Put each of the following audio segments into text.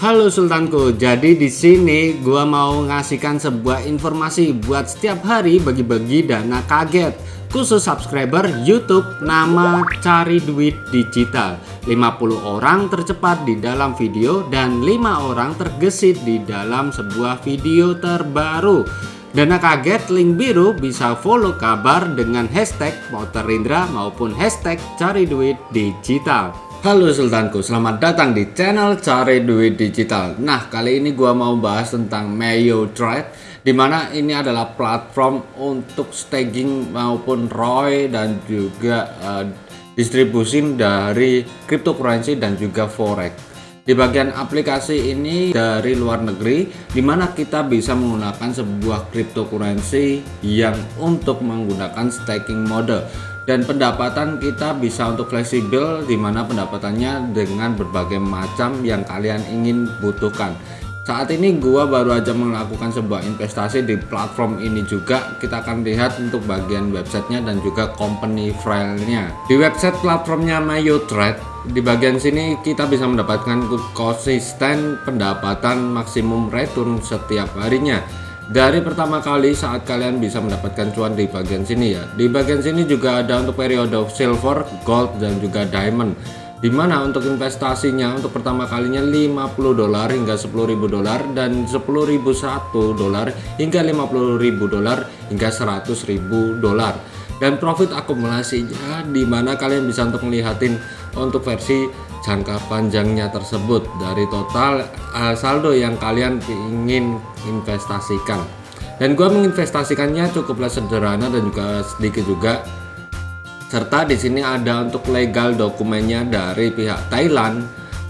Halo Sultanku, jadi di sini gua mau ngasihkan sebuah informasi buat setiap hari bagi-bagi dana kaget. Khusus subscriber YouTube nama cari duit digital. 50 orang tercepat di dalam video dan 5 orang tergesit di dalam sebuah video terbaru. Dana kaget link biru bisa follow kabar dengan hashtag Motorindra maupun hashtag cari duit digital Halo Sultanku, selamat datang di channel Cari Duit Digital. Nah, kali ini gua mau bahas tentang Mayo Trade di mana ini adalah platform untuk staking maupun ROI dan juga uh, distribusi dari cryptocurrency dan juga forex. Di bagian aplikasi ini dari luar negeri di mana kita bisa menggunakan sebuah cryptocurrency yang untuk menggunakan staking mode dan pendapatan kita bisa untuk fleksibel di mana pendapatannya dengan berbagai macam yang kalian ingin butuhkan. Saat ini gua baru aja melakukan sebuah investasi di platform ini juga. Kita akan lihat untuk bagian websitenya dan juga company filenya. Di website platformnya MayoTrade di bagian sini kita bisa mendapatkan konsisten pendapatan maksimum return setiap harinya dari pertama kali saat kalian bisa mendapatkan cuan di bagian sini ya. Di bagian sini juga ada untuk periode silver gold dan juga diamond. Di mana untuk investasinya untuk pertama kalinya 50 dolar hingga 10.000 dolar dan 10.001 dolar hingga 50.000 dolar hingga 100.000 dolar. Dan profit akumulasinya di mana kalian bisa untuk melihatin untuk versi jangka panjangnya tersebut. Dari total uh, saldo yang kalian ingin investasikan. Dan gua menginvestasikannya cukuplah sederhana dan juga sedikit juga. Serta di sini ada untuk legal dokumennya dari pihak Thailand,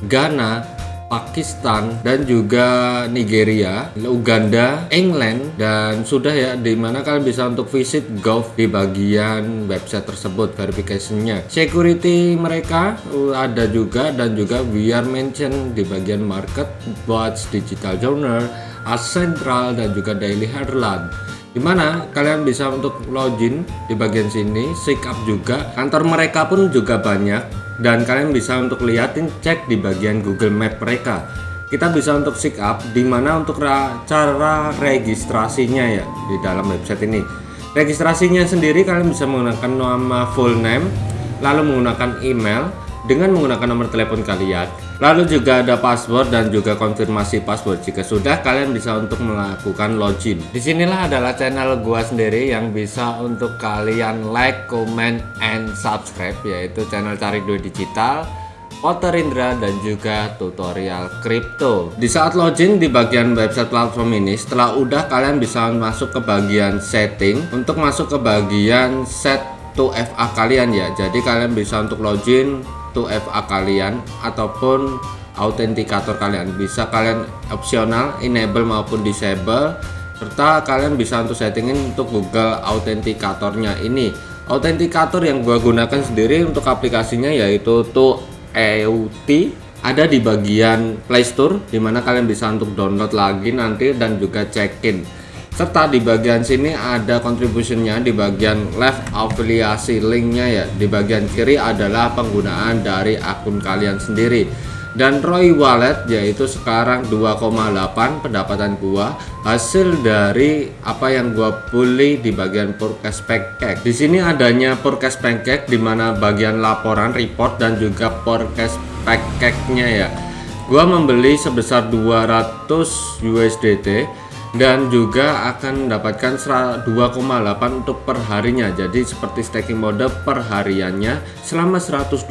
Ghana, Pakistan dan juga Nigeria, Uganda, England dan sudah ya di mana kalian bisa untuk visit Gov di bagian website tersebut verification-nya. Security mereka uh, ada juga dan juga we are mention di bagian market, watch, digital journal, as central dan juga daily headline di mana kalian bisa untuk login di bagian sini, sign up juga. Kantor mereka pun juga banyak. Dan kalian bisa untuk liatin cek di bagian Google Map mereka. Kita bisa untuk sign up di mana untuk cara registrasinya ya di dalam website ini. Registrasinya sendiri kalian bisa menggunakan nama full name lalu menggunakan email dengan menggunakan nomor telepon kalian lalu juga ada password dan juga konfirmasi password jika sudah kalian bisa untuk melakukan login di sinilah adalah channel gua sendiri yang bisa untuk kalian like comment and subscribe yaitu channel cari duit digital Potter Indra dan juga tutorial kripto. Di saat login di bagian website platform ini, setelah udah kalian bisa masuk ke bagian setting untuk masuk ke bagian set to FA kalian ya. Jadi kalian bisa untuk login 2FA kalian ataupun autentikator kalian. Bisa kalian opsional enable maupun disable serta kalian bisa untuk settingin untuk Google autentikatornya ini. Autentikator yang gua gunakan sendiri untuk aplikasinya yaitu tuh EUT ada di bagian Playstore di mana kalian bisa untuk download lagi nanti dan juga check-in serta di bagian sini ada contributionnya di bagian left afiliasi linknya ya. Di bagian kiri adalah penggunaan dari akun kalian sendiri. Dan ROI wallet yaitu sekarang 2,8 pendapatan gua hasil dari apa yang gua beli di bagian forecast pancake. Di sini adanya forecast pancake di mana bagian laporan report dan juga forecast pancake nya ya. Gua membeli sebesar 200 USDT dan juga akan mendapatkan 2,8 untuk perharinya. Jadi seperti staking mode perhariannya selama 125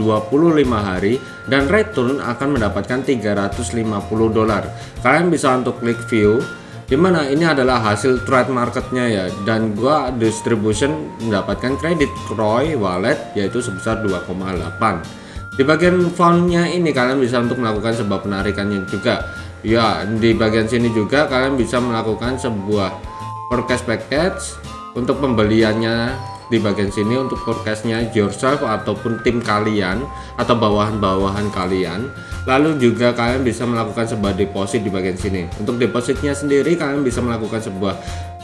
hari dan return akan mendapatkan 350 dolar. Kalian bisa untuk klik view di mana ini adalah hasil trade marketnya ya. Dan gua distribution mendapatkan kredit Roy wallet yaitu sebesar 2,8 di bagian fontnya ini kalian bisa untuk melakukan sebuah penarikannya juga ya di bagian sini juga kalian bisa melakukan sebuah forecast package untuk pembeliannya. Di bagian sini untuk forecastnya yourself ataupun tim kalian atau bawahan-bawahan kalian. Lalu juga kalian bisa melakukan sebuah deposit di bagian sini. Untuk depositnya sendiri kalian bisa melakukan sebuah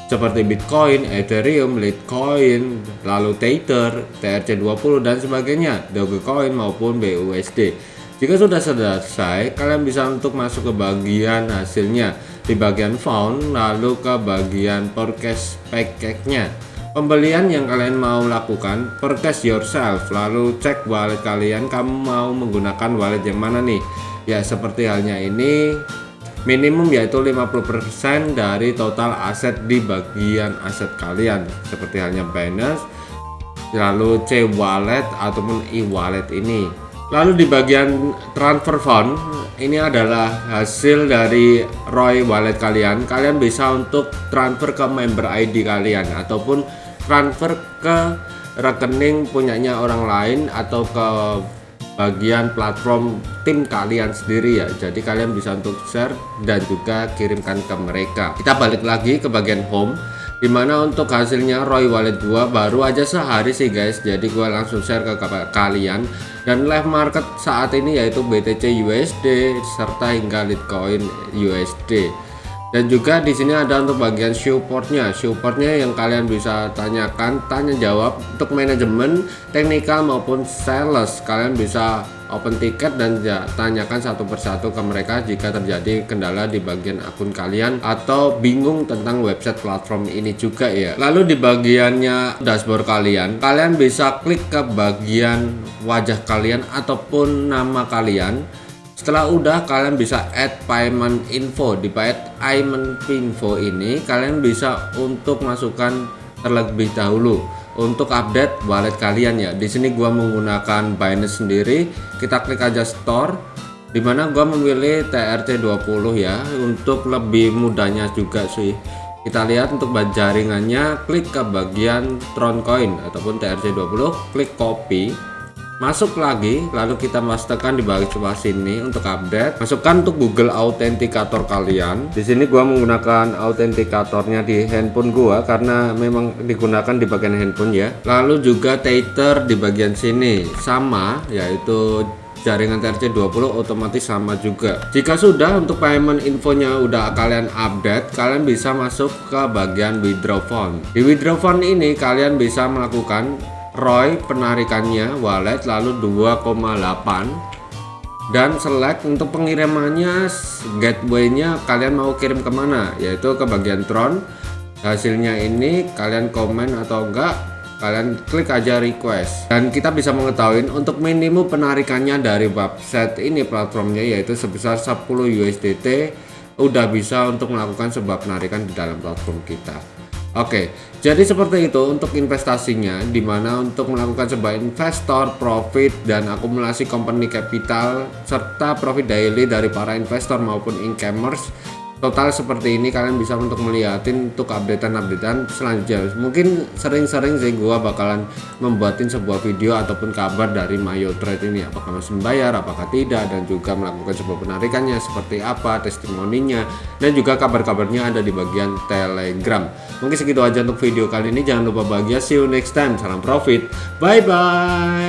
seperti Bitcoin, Ethereum, Litecoin, lalu Tether, TRC20 dan sebagainya, Dogecoin maupun BUSD. Jika sudah selesai, kalian bisa untuk masuk ke bagian hasilnya. Di bagian found, lalu ke bagian forecast package-nya. Pembelian yang kalian mau lakukan, forecast yourself, lalu cek wallet kalian, kamu mau menggunakan wallet yang mana nih? Ya seperti halnya ini, minimum yaitu 50% dari total aset di bagian aset kalian. Seperti halnya Binance lalu C wallet ataupun e wallet ini lalu di bagian transfer fund ini adalah hasil dari ROI wallet kalian. Kalian bisa untuk transfer ke member ID kalian ataupun transfer ke rekening punyanya orang lain atau ke bagian platform tim kalian sendiri ya. Jadi kalian bisa untuk share dan juga kirimkan ke mereka. Kita balik lagi ke bagian home di mana untuk hasilnya? Roy Wallet gua baru aja sehari sih guys. Jadi gua langsung share ke kalian. Dan live market saat ini yaitu BTC USD serta hingga Litecoin USD dan juga di sini ada untuk bagian supportnya supportnya yang kalian bisa tanyakan tanya jawab untuk manajemen teknikal maupun sales. Kalian bisa open ticket dan ya, tanyakan satu persatu ke mereka jika terjadi kendala di bagian akun kalian atau bingung tentang website platform ini juga ya. Lalu di bagiannya dashboard kalian kalian bisa klik ke bagian wajah kalian ataupun nama kalian setelah udah kalian bisa add payment info. Di payment info ini kalian bisa untuk masukkan terlebih dahulu. Untuk update wallet kalian ya. Di sini gua menggunakan Binance sendiri. Kita klik aja store di mana gua memilih TRC20 ya. Untuk lebih mudahnya juga sih. Kita lihat untuk jaringannya klik ke bagian Tron Coin ataupun TRC20 klik copy masuk lagi lalu kita pastikan di bagian sebelah sini untuk update. Masukkan untuk Google Authenticator kalian. Di sini gua menggunakan autentikatornya di handphone gua karena memang digunakan di bagian handphone ya. Lalu juga Tether di bagian sini. Sama yaitu jaringan TRC20 otomatis sama juga. Jika sudah untuk payment infonya udah kalian update kalian bisa masuk ke bagian withdraw fund. Di withdraw fund ini kalian bisa melakukan ROI penarikannya wallet lalu 2,8 dan select untuk pengirimannya gateway-nya kalian mau kirim ke mana? Yaitu ke bagian Tron. Hasilnya ini kalian komen atau enggak kalian klik aja request. Dan kita bisa mengetahui untuk minimum penarikannya dari website ini platformnya yaitu sebesar 10 USDT udah bisa untuk melakukan sebuah penarikan di dalam platform kita Oke, jadi seperti itu untuk investasinya, di mana untuk melakukan sebuah investor, profit, dan akumulasi company capital, serta profit daily dari para investor maupun incomers total seperti ini kalian bisa untuk melihatin untuk updatean-updatean selanjutnya. Mungkin sering-sering sih gua bakalan membuatin sebuah video ataupun kabar dari Mayo Trade ini apakah masih membayar apakah tidak dan juga melakukan sebuah penarikannya seperti apa testimoninya dan juga kabar-kabarnya ada di bagian telegram mungkin segitu aja untuk video kali ini. Jangan lupa bahagia. See you next time. Salam profit. Bye bye